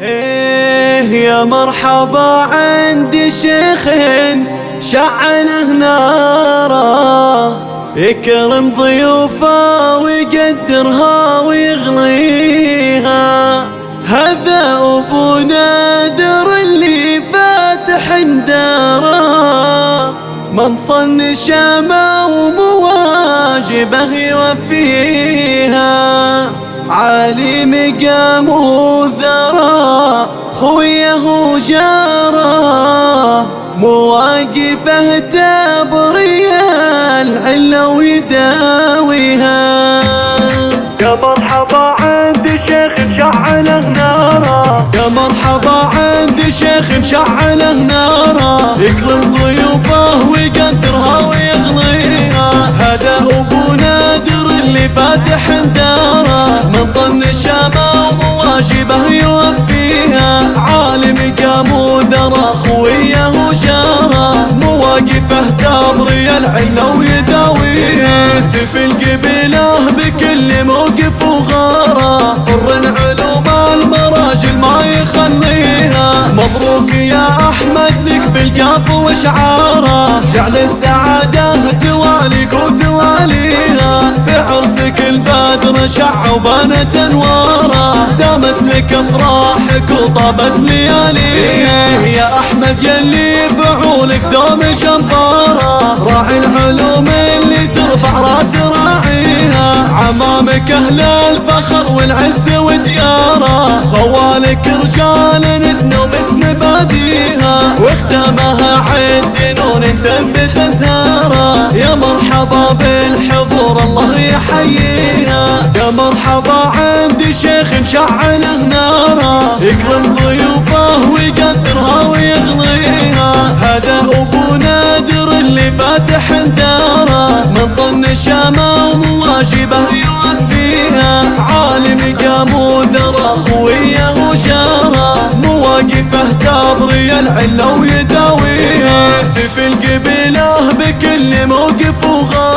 إيه يا مرحبا عندي شيخ شعله ناره يكرم ضيوفه ويقدرها ويغليها. هذا أبو نادر اللي فاتح داره من صن شامه ومواجبه يوفيها. عالي مقام وذرى خويه وجاره مواقفه تبري العلة ويداويها. يا مرحبا عندي شيخ مشعله ناره يا مرحبا عندي شيخ مشعله ناره يكرم ضيوفه الشامه ومواجبه يوفيها. عالم قام وذرى خويه وجاره مواقفه تبري العلة ويداويها. سيف القبيلة بكل موقف وغارة. طر علوم المراجل ما يخليها. مبروك يا أحمد لك بالقاف وشعارة. جعل السعادة تواليك شع وبانت انواره دامت لك افراحك وطابت لياليها يا أحمد يلي فعولك دوم جباره راعي العلوم اللي ترفع راس راعيها. عمامك أهل الفخر والعز ودياره خوالك رجال ندنو باسم باديها. واختامها عد نون تنبت زهرة. يا مرحبا بالحضور الله يحييها شيخ شعله ناره يكرم ضيوفه ويقدرها ويغليها. هذا أبو نادر اللي فاتح داره من صن الشامه ومواجبه يوفيها. عالم قام وذرى خويه وجاره مواقفه تبري العله ويداويها. سيف القبيله بكل موقف وغارة.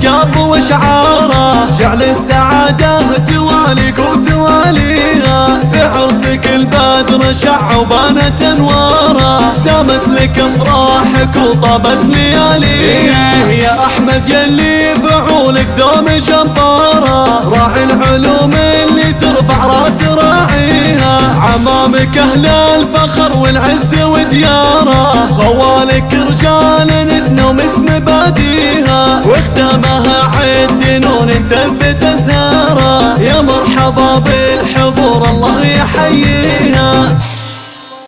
لك بالقاف وشعاره جعل السعادة تواليك وتواليها في عرسك البدر شع وبانت أنواره. دامت لك أفراحك وطابت لياليها. يا أحمد يلي فعولك دوم جباره. راعي العلوم اللي ترفع راس راعيها. عمامك أهل الفخر والعز ودياره. خوالك رجال ندنو اسم باديها واختامها عد نون تثبت زهرة. يا مرحبا بالحضور الله يحييها